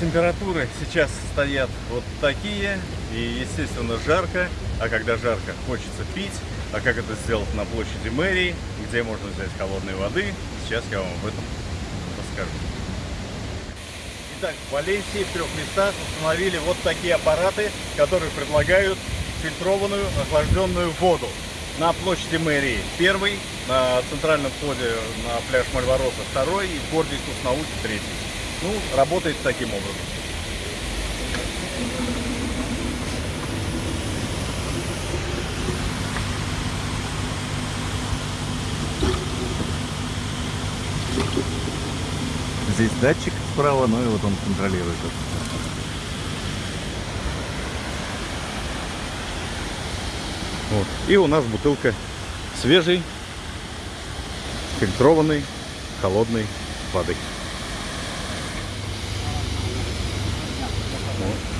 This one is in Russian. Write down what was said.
Температуры сейчас стоят вот такие, и, естественно, жарко. А когда жарко, хочется пить. А как это сделать на площади мэрии, где можно взять холодной воды, сейчас я вам об этом расскажу. Итак, в Валенсии в трех местах установили вот такие аппараты, которые предлагают фильтрованную охлажденную воду. На площади мэрии первый, на центральном входе на пляж Мальвороса второй и в городе науки третий. Ну, работает таким образом. Здесь датчик справа, ну и вот он контролирует. Вот. И у нас бутылка свежей, фильтрованной, холодной воды. Вот.